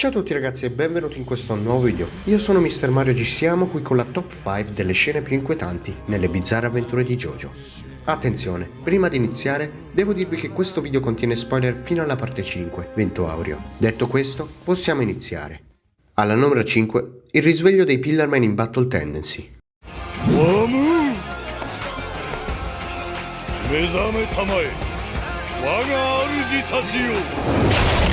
Ciao a tutti ragazzi e benvenuti in questo nuovo video. Io sono Mr. Mario G. Siamo qui con la top 5 delle scene più inquietanti nelle bizzarre avventure di JoJo. Attenzione, prima di iniziare devo dirvi che questo video contiene spoiler fino alla parte 5, Vento Aureo. Detto questo, possiamo iniziare. Alla numero 5, il risveglio dei Pillarmen in Battle Tendency. 目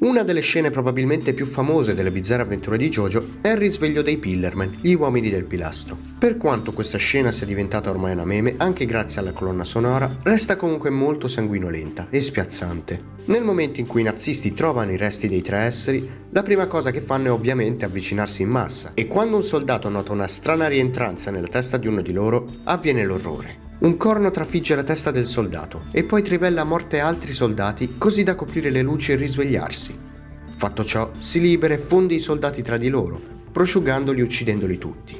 Una delle scene probabilmente più famose delle bizzarre avventure di JoJo è il risveglio dei Pillarmen, gli uomini del pilastro. Per quanto questa scena sia diventata ormai una meme, anche grazie alla colonna sonora, resta comunque molto sanguinolenta e spiazzante. Nel momento in cui i nazisti trovano i resti dei tre esseri, la prima cosa che fanno è ovviamente avvicinarsi in massa, e quando un soldato nota una strana rientranza nella testa di uno di loro, avviene l'orrore. Un corno trafigge la testa del soldato e poi trivella a morte altri soldati così da coprire le luci e risvegliarsi. Fatto ciò, si libera e fonde i soldati tra di loro, prosciugandoli e uccidendoli tutti.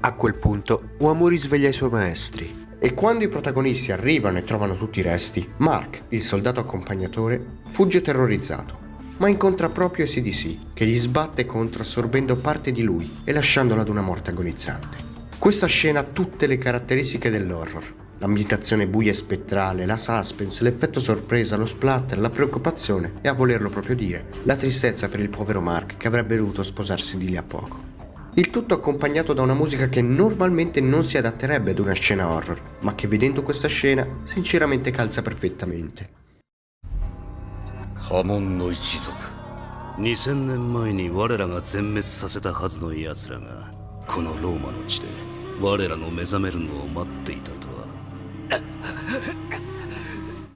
A quel punto, Uomo risveglia i suoi maestri. E quando i protagonisti arrivano e trovano tutti i resti, Mark, il soldato accompagnatore, fugge terrorizzato, ma incontra proprio SDC, che gli sbatte contro assorbendo parte di lui e lasciandolo ad una morte agonizzante. Questa scena ha tutte le caratteristiche dell'horror. L'ambientazione buia e spettrale, la suspense, l'effetto sorpresa, lo splatter, la preoccupazione e a volerlo proprio dire, la tristezza per il povero Mark che avrebbe dovuto sposarsi di lì a poco. Il tutto accompagnato da una musica che normalmente non si adatterebbe ad una scena horror, ma che vedendo questa scena sinceramente calza perfettamente. 波紋の一族2000年前に我らが全滅させたはずの奴らがこのローマの地で 我らの目覚めるのを待っていたとは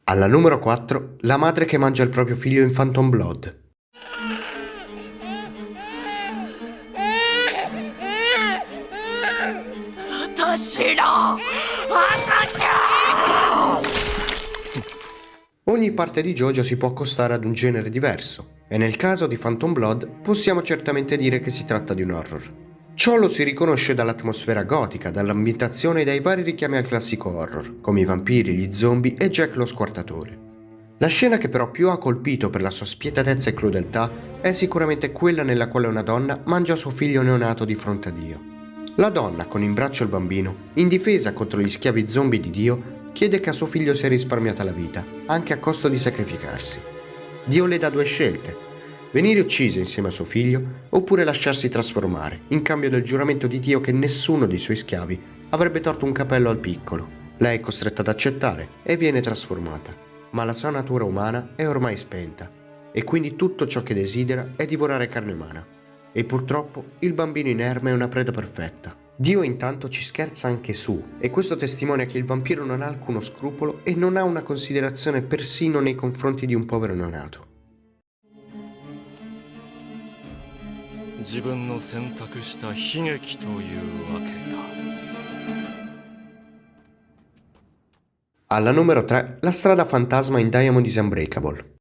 Alla numero 4, la madre che mangia il proprio figlio in Phantom Blood. 私の赤ちゃん Ogni parte di JoJo si può accostare ad un genere diverso, e nel caso di Phantom Blood possiamo certamente dire che si tratta di un horror. Ciò lo si riconosce dall'atmosfera gotica, dall'ambientazione e dai vari richiami al classico horror, come i vampiri, gli zombie e Jack lo squartatore. La scena che però più ha colpito per la sua spietatezza e crudeltà è sicuramente quella nella quale una donna mangia suo figlio neonato di fronte a Dio. La donna, con in braccio il bambino, in difesa contro gli schiavi zombie di Dio, chiede che a suo figlio sia risparmiata la vita, anche a costo di sacrificarsi. Dio le dà due scelte, venire uccisa insieme a suo figlio oppure lasciarsi trasformare, in cambio del giuramento di Dio che nessuno dei suoi schiavi avrebbe torto un capello al piccolo. Lei è costretta ad accettare e viene trasformata, ma la sua natura umana è ormai spenta e quindi tutto ciò che desidera è divorare carne umana. E purtroppo il bambino inerme è una preda perfetta. Dio intanto ci scherza anche su, e questo testimonia che il vampiro non ha alcuno scrupolo e non ha una considerazione persino nei confronti di un povero neonato. 自分の選択した悲劇というわけか Alla numero 3, la strada fantasma in Diamond is Unbreakable.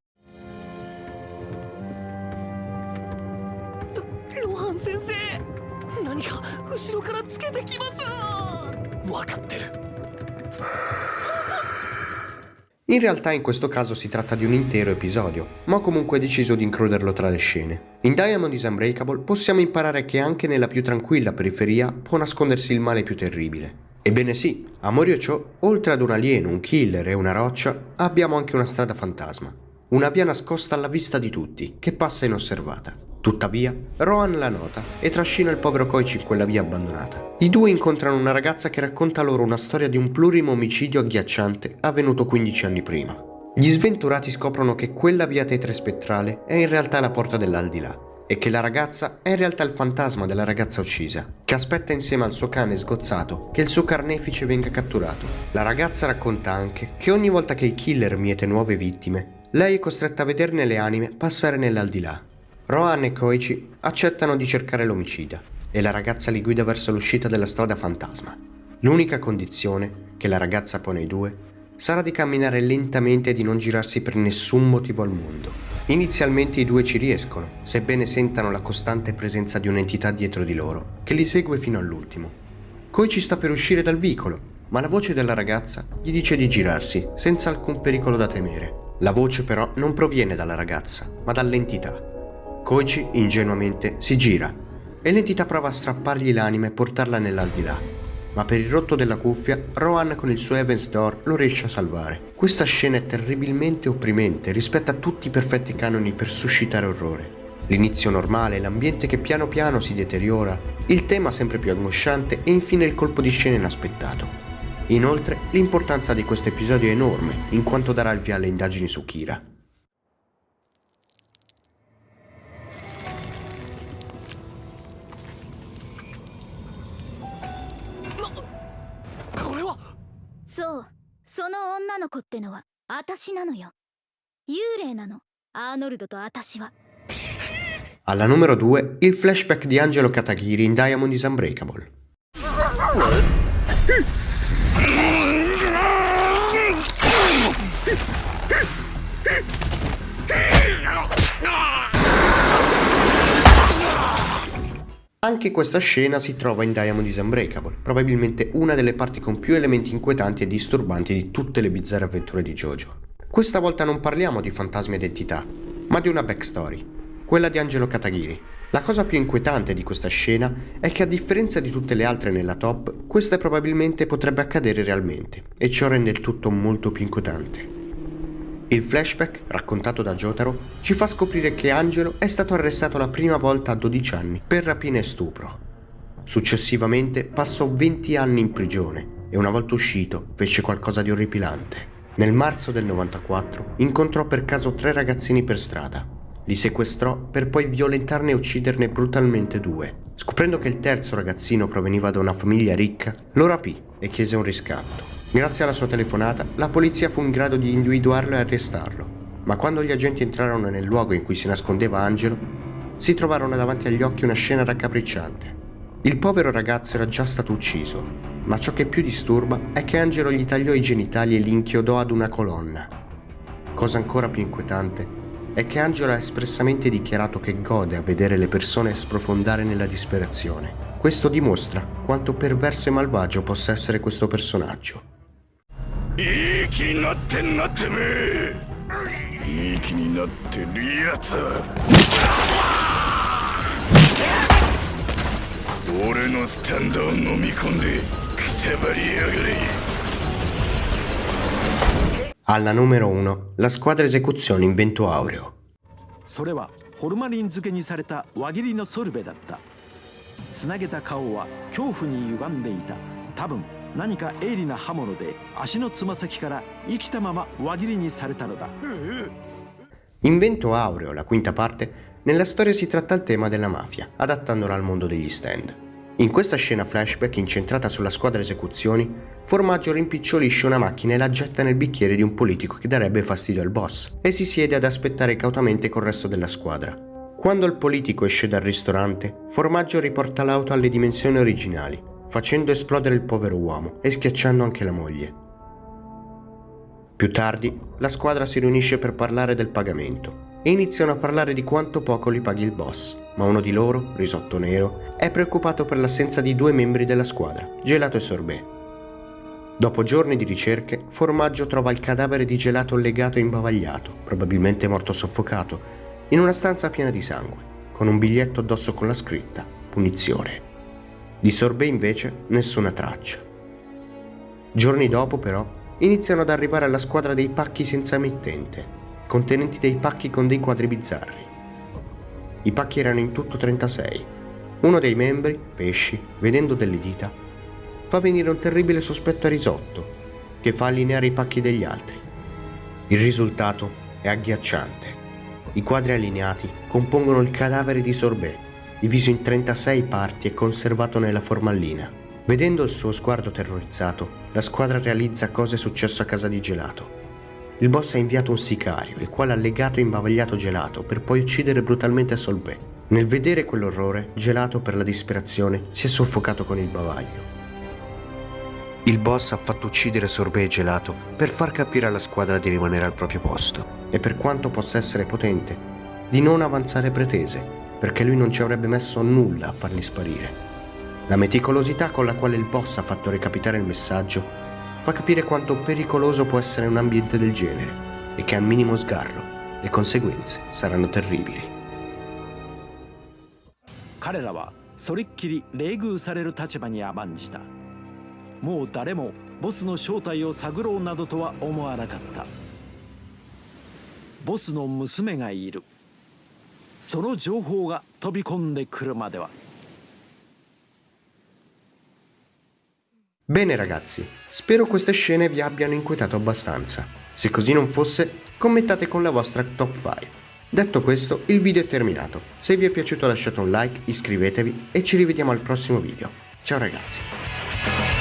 In realtà in questo caso si tratta di un intero episodio, ma ho comunque deciso di includerlo tra le scene. In Diamond is Unbreakable possiamo imparare che anche nella più tranquilla periferia può nascondersi il male più terribile. Ebbene sì, a Moriocho, oltre ad un alieno, un killer e una roccia, abbiamo anche una strada fantasma. Una via nascosta alla vista di tutti, che passa inosservata. Tuttavia, Rohan la nota e trascina il povero Koichi in quella via abbandonata. I due incontrano una ragazza che racconta loro una storia di un plurimo omicidio agghiacciante avvenuto 15 anni prima. Gli sventurati scoprono che quella via tetrespettrale è in realtà la porta dell'aldilà e che la ragazza è in realtà il fantasma della ragazza uccisa, che aspetta insieme al suo cane sgozzato che il suo carnefice venga catturato. La ragazza racconta anche che ogni volta che il killer miete nuove vittime, lei è costretta a vederne le anime passare nell'aldilà. Rohan e Koichi accettano di cercare l'omicida e la ragazza li guida verso l'uscita della strada fantasma. L'unica condizione che la ragazza pone ai due sarà di camminare lentamente e di non girarsi per nessun motivo al mondo. Inizialmente i due ci riescono, sebbene sentano la costante presenza di un'entità dietro di loro, che li segue fino all'ultimo. Koichi sta per uscire dal vicolo, ma la voce della ragazza gli dice di girarsi, senza alcun pericolo da temere. La voce però non proviene dalla ragazza, ma dall'entità. Koichi ingenuamente si gira e l'entità prova a strappargli l'anima e portarla nell'aldilà. Ma per il rotto della cuffia, Rohan con il suo Evans Door lo riesce a salvare. Questa scena è terribilmente opprimente rispetto a tutti i perfetti canoni per suscitare orrore. L'inizio normale, l'ambiente che piano piano si deteriora, il tema sempre più angosciante e infine il colpo di scena inaspettato. Inoltre, l'importanza di questo episodio è enorme, in quanto darà il via alle indagini su Kira. そうその女の子ってのは私なのよ幽霊なのアーノルドと私は Alla numero 2, il flashback di Angelo Katagiri in Diamond is Unbreakable. Anche questa scena si trova in Diamond is Unbreakable, probabilmente una delle parti con più elementi inquietanti e disturbanti di tutte le bizzarre avventure di JoJo. Questa volta non parliamo di fantasmi ed entità, ma di una backstory, quella di Angelo Katagiri. La cosa più inquietante di questa scena è che a differenza di tutte le altre nella top, questa probabilmente potrebbe accadere realmente, e ciò rende il tutto molto più inquietante. Il flashback, raccontato da Jotaro, ci fa scoprire che Angelo è stato arrestato la prima volta a 12 anni per rapina e stupro. Successivamente passò 20 anni in prigione e una volta uscito fece qualcosa di orripilante. Nel marzo del 94 incontrò per caso tre ragazzini per strada. Li sequestrò per poi violentarne e ucciderne brutalmente due. Scoprendo che il terzo ragazzino proveniva da una famiglia ricca, lo rapì e chiese un riscatto. Grazie alla sua telefonata, la polizia fu in grado di individuarlo e arrestarlo, ma quando gli agenti entrarono nel luogo in cui si nascondeva Angelo, si trovarono davanti agli occhi una scena raccapricciante. Il povero ragazzo era già stato ucciso, ma ciò che più disturba è che Angelo gli tagliò i genitali e li inchiodò ad una colonna. Cosa ancora più inquietante è che Angelo ha espressamente dichiarato che gode a vedere le persone sprofondare nella disperazione. Questo dimostra quanto perverso e malvagio possa essere questo personaggio. いい気になってんなてめえ。いい気になってるやつ。俺のスタンドを飲み込んでくたばりやがれ。Alla numero 1, la squadra esecuzione in vento aureo. それはホルマリン漬けにされた輪切りのソルベだった。つなげた顔は恐怖に歪んでいた。多分何か鋭利な刃物で足のつま先から生きたまま輪切りにされたのだ In Vento Aureo, la quinta parte, nella storia si tratta il tema della mafia, adattandola al mondo degli stand. In questa scena flashback incentrata sulla squadra esecuzioni, Formaggio rimpicciolisce una macchina e la getta nel bicchiere di un politico che darebbe fastidio al boss e si siede ad aspettare cautamente col resto della squadra. Quando il politico esce dal ristorante, Formaggio riporta l'auto alle dimensioni originali, facendo esplodere il povero uomo e schiacciando anche la moglie. Più tardi, la squadra si riunisce per parlare del pagamento e iniziano a parlare di quanto poco li paghi il boss, ma uno di loro, Risotto Nero, è preoccupato per l'assenza di due membri della squadra, Gelato e Sorbet. Dopo giorni di ricerche, Formaggio trova il cadavere di Gelato legato e imbavagliato, probabilmente morto soffocato, in una stanza piena di sangue, con un biglietto addosso con la scritta Punizione. Di Sorbet invece nessuna traccia. Giorni dopo, però, iniziano ad arrivare alla squadra dei pacchi senza emittente, contenenti dei pacchi con dei quadri bizzarri. I pacchi erano in tutto 36. Uno dei membri, Pesci, vedendo delle dita, fa venire un terribile sospetto a risotto, che fa allineare i pacchi degli altri. Il risultato è agghiacciante. I quadri allineati compongono il cadavere di Sorbet, diviso in 36 parti e conservato nella formallina. Vedendo il suo sguardo terrorizzato, la squadra realizza cosa è successo a casa di Gelato. Il boss ha inviato un sicario, il quale ha legato e imbavagliato Gelato per poi uccidere brutalmente Solbet. Nel vedere quell'orrore, Gelato per la disperazione si è soffocato con il bavaglio. Il boss ha fatto uccidere Sorbet e Gelato per far capire alla squadra di rimanere al proprio posto e per quanto possa essere potente, di non avanzare pretese, perché lui non ci avrebbe messo nulla a farli sparire. La meticolosità con la quale il boss ha fatto recapitare il messaggio fa capire quanto pericoloso può essere un ambiente del genere e che al minimo sgarro le conseguenze saranno terribili. 彼らはそれっきり冷遇される立場に甘んじたもう誰もボスの正体を探ろうなどとは思わなかったボスの娘がいる その情報が飛び込んでくるまでは Bene ragazzi, spero queste scene vi abbiano inquietato abbastanza. Se così non fosse, commentate con la vostra top 5. Detto questo, il video è terminato. Se vi è piaciuto lasciate un like, iscrivetevi e ci rivediamo al prossimo video. Ciao ragazzi!